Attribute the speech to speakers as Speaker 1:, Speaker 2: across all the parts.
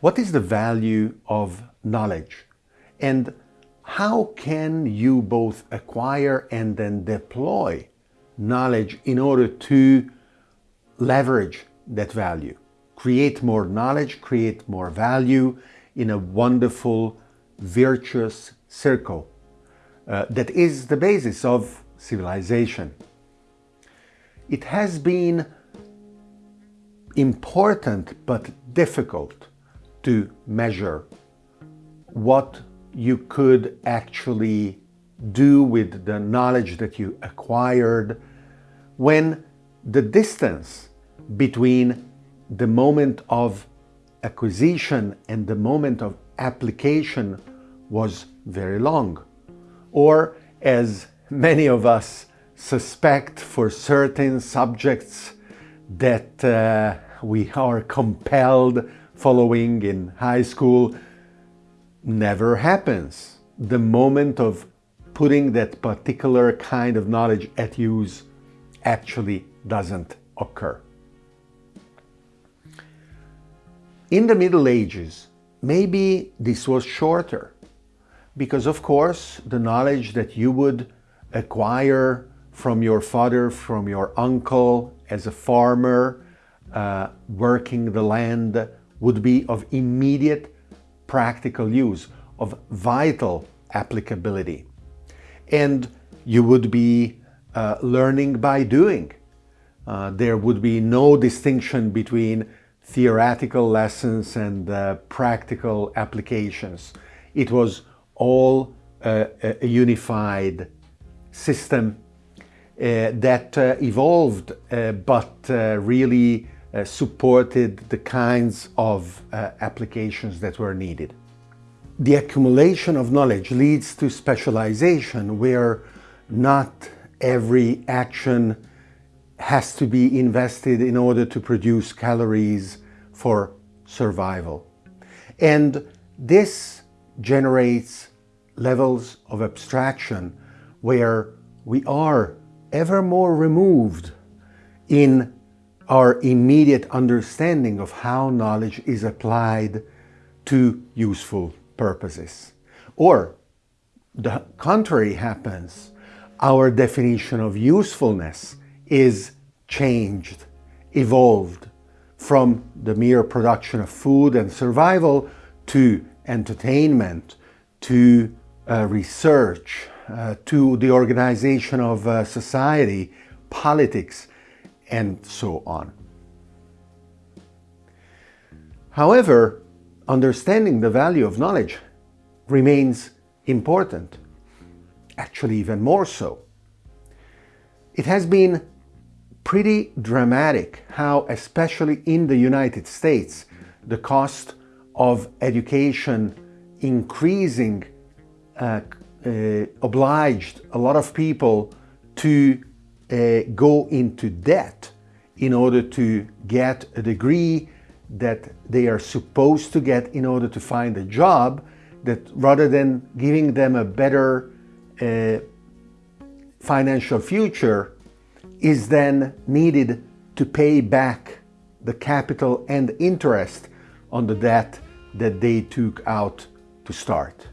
Speaker 1: What is the value of knowledge? And how can you both acquire and then deploy knowledge in order to leverage that value? Create more knowledge, create more value in a wonderful, virtuous circle uh, that is the basis of civilization. It has been important but difficult to measure what you could actually do with the knowledge that you acquired when the distance between the moment of acquisition and the moment of application was very long. Or as many of us suspect for certain subjects that uh, we are compelled following in high school never happens. The moment of putting that particular kind of knowledge at use actually doesn't occur. In the Middle Ages, maybe this was shorter because of course the knowledge that you would acquire from your father, from your uncle as a farmer, uh, working the land would be of immediate practical use, of vital applicability. And you would be uh, learning by doing. Uh, there would be no distinction between theoretical lessons and uh, practical applications. It was all uh, a unified system uh, that uh, evolved but really Uh, supported the kinds of uh, applications that were needed. The accumulation of knowledge leads to specialization where not every action has to be invested in order to produce calories for survival. And this generates levels of abstraction where we are ever more removed in our immediate understanding of how knowledge is applied to useful purposes. Or the contrary happens. Our definition of usefulness is changed, evolved from the mere production of food and survival to entertainment, to uh, research, uh, to the organization of uh, society, politics, and so on. However, understanding the value of knowledge remains important, actually even more so. It has been pretty dramatic how, especially in the United States, the cost of education increasing uh, uh, obliged a lot of people to uh, go into debt in order to get a degree that they are supposed to get in order to find a job that rather than giving them a better uh, financial future is then needed to pay back the capital and interest on the debt that they took out to start.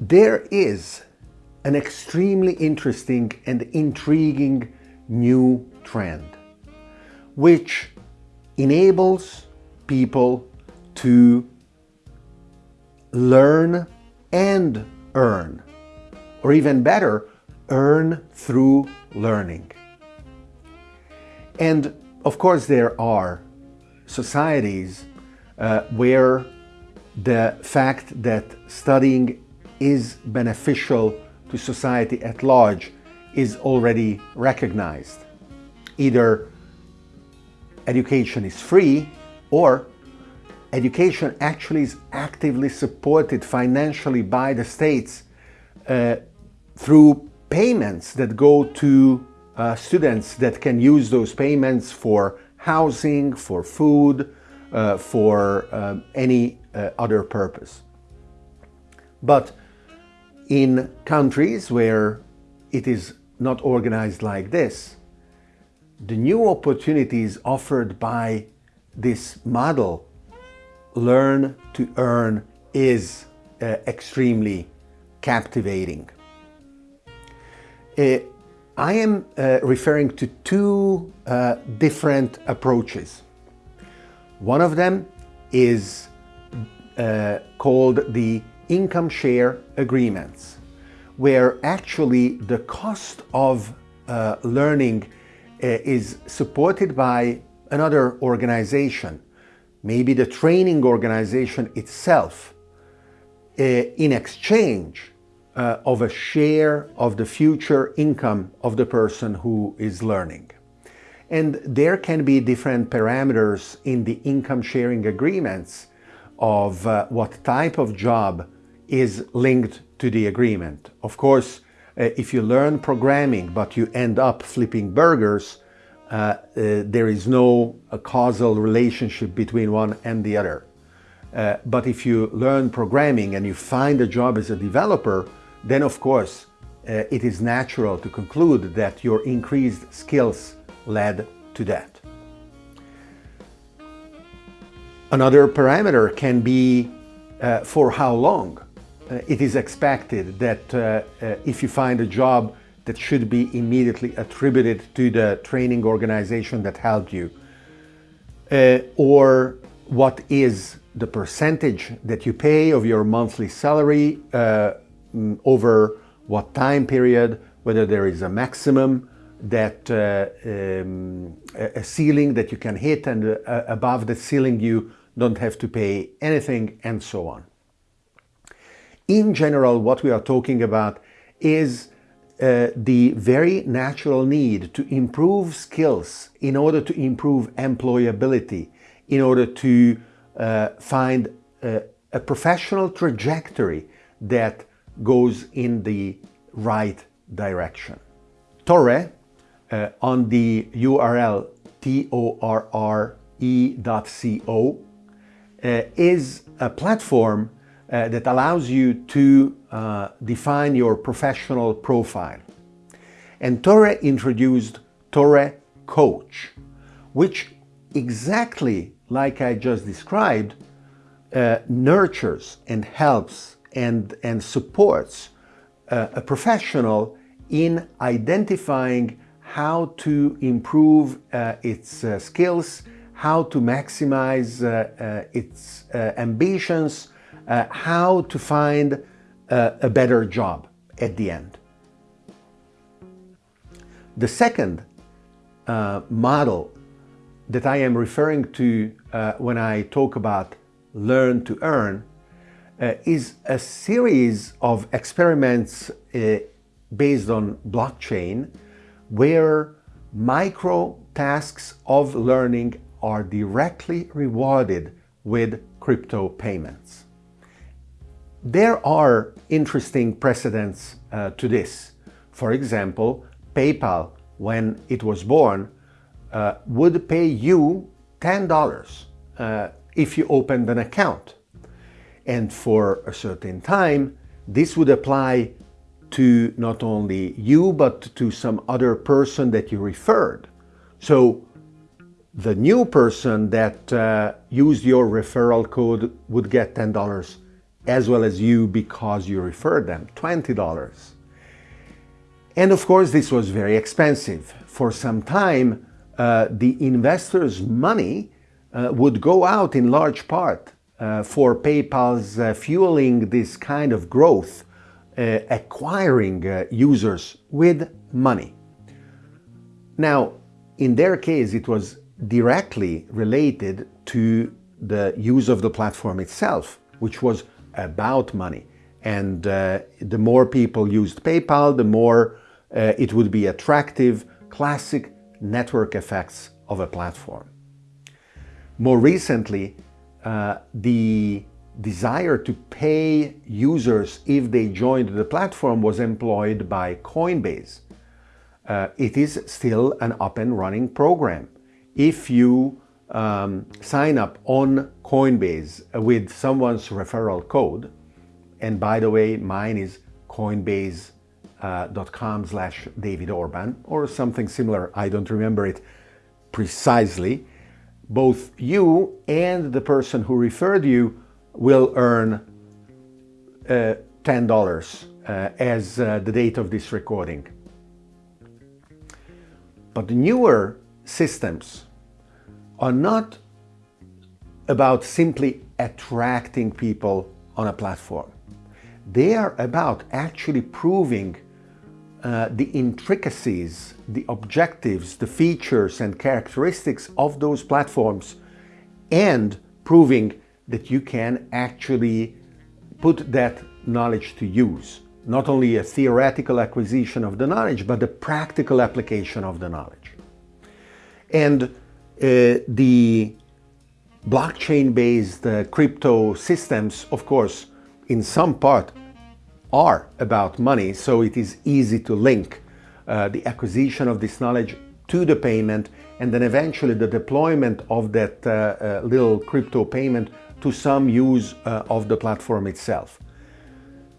Speaker 1: There is an extremely interesting and intriguing new trend which enables people to learn and earn, or even better, earn through learning. And of course, there are societies uh, where the fact that studying is beneficial to society at large is already recognized. Either education is free or education actually is actively supported financially by the states uh, through payments that go to uh, students that can use those payments for housing, for food, uh, for uh, any uh, other purpose. But in countries where it is not organized like this, the new opportunities offered by this model, learn to earn, is uh, extremely captivating. Uh, I am uh, referring to two uh, different approaches. One of them is uh, called the income share agreements, where actually the cost of uh, learning uh, is supported by another organization, maybe the training organization itself, uh, in exchange uh, of a share of the future income of the person who is learning. And there can be different parameters in the income sharing agreements of uh, what type of job is linked to the agreement. Of course, uh, if you learn programming but you end up flipping burgers, uh, uh, there is no causal relationship between one and the other. Uh, but if you learn programming and you find a job as a developer, then of course uh, it is natural to conclude that your increased skills led to that. Another parameter can be uh, for how long. Uh, it is expected that uh, uh, if you find a job that should be immediately attributed to the training organization that helped you, or what is the percentage that you pay of your monthly salary mm, over what time period, whether there is a maximum that uh, um, a ceiling that you can hit and uh, above the ceiling you don't have to pay anything and so on. In general, what we are talking about is uh, the very natural need to improve skills in order to improve employability, in order to uh, find uh, a professional trajectory that goes in the right direction. Torre, uh, on the URL torre.co, uh, is a platform uh, that allows you to uh, define your professional profile. And Torre introduced Torre Coach, which exactly like I just described, uh, nurtures and helps and, and supports uh, a professional in identifying how to improve uh, its uh, skills, how to maximize its ambitions, how to find a better job at the end. The second model that I am referring to uh, when I talk about learn to earn uh, is a series of experiments uh, based on blockchain where micro tasks of learning are directly rewarded with crypto payments. There are interesting precedents uh, to this. For example, PayPal, when it was born, uh, would pay you $10 uh, if you opened an account. And for a certain time, this would apply to not only you, but to some other person that you referred. So the new person that uh, used your referral code would get $10 as well as you because you referred them, $20. And of course, this was very expensive. For some time, uh, the investors' money uh, would go out in large part uh, for PayPal's uh, fueling this kind of growth, uh, acquiring uh, users with money. Now, in their case, it was directly related to the use of the platform itself, which was about money. And the more people used PayPal, the more it would be attractive, classic network effects of a platform. More recently, uh, the desire to pay users if they joined the platform was employed by Coinbase. Uh, it is still an up and running program. If you um, sign up on Coinbase with someone's referral code, and by the way, mine is coinbase.com uh, slash David Orban or something similar. I don't remember it precisely. Both you and the person who referred you will earn uh, $10 uh, as uh, the date of this recording. But the newer systems are not about simply attracting people on a platform. They are about actually proving uh, the intricacies, the objectives, the features and characteristics of those platforms and proving that you can actually put that knowledge to use. Not only a theoretical acquisition of the knowledge, but the practical application of the knowledge. And the blockchain-based uh, crypto systems, of course, in some part are about money, so it is easy to link uh, the acquisition of this knowledge to the payment and then eventually the deployment of that uh, uh, little crypto payment to some use uh, of the platform itself.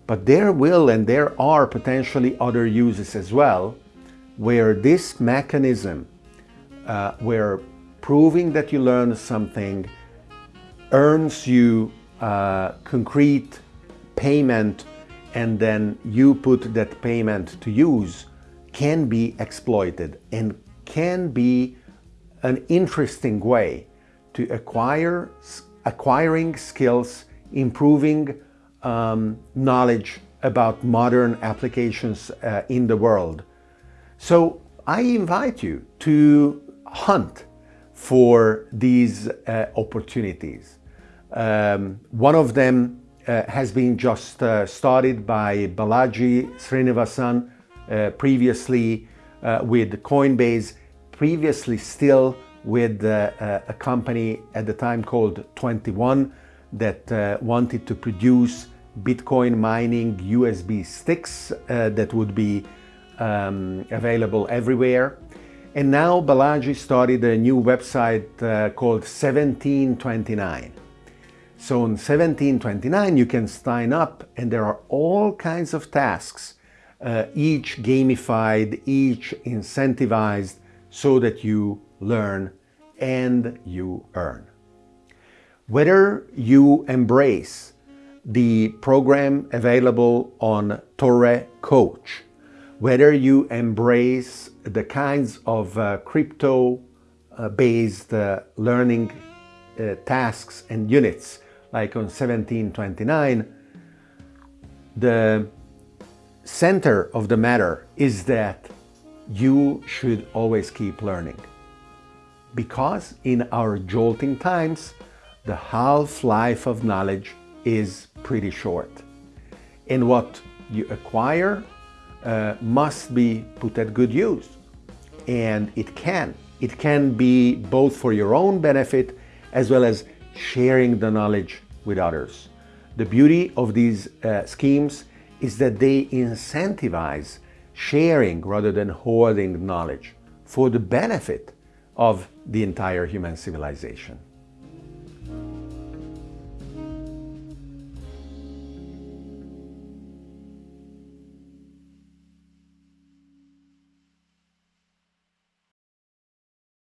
Speaker 1: But there will and there are potentially other uses as well where this mechanism, uh, where proving that you learn something earns you uh, concrete payment and then you put that payment to use can be exploited and can be an interesting way to acquire acquiring skills, improving um, knowledge about modern applications uh, in the world. So I invite you to hunt for these uh, opportunities. Um, one of them uh, has been just uh, started by Balaji Srinivasan, uh, previously uh, with Coinbase, previously still with uh, a company at the time called 21 that wanted to produce Bitcoin mining USB sticks that would be um, available everywhere. And now Balaji started a new website uh, called 1729. So on 1729 you can sign up and there are all kinds of tasks, uh, each gamified, each incentivized so that you learn and you earn. Whether you embrace the program available on Torre Coach, whether you embrace the kinds of uh, crypto-based uh, learning uh, tasks and units like on 1729, the center of the matter is that you should always keep learning. Because in our jolting times, the half-life of knowledge is pretty short. And what you acquire uh, must be put at good use. And it can. It can be both for your own benefit as well as sharing the knowledge with others. The beauty of these uh, schemes is that they incentivize sharing rather than hoarding knowledge for the benefit of the entire human civilization.